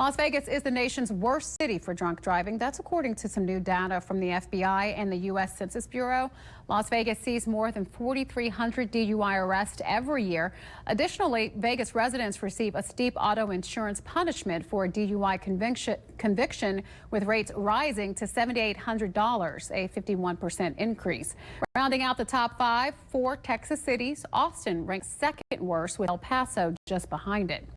Las Vegas is the nation's worst city for drunk driving. That's according to some new data from the FBI and the U.S. Census Bureau. Las Vegas sees more than 4,300 DUI arrests every year. Additionally, Vegas residents receive a steep auto insurance punishment for a DUI conviction, conviction with rates rising to $7,800, a 51% increase. Rounding out the top five, four Texas cities, Austin ranks second worst with El Paso just behind it.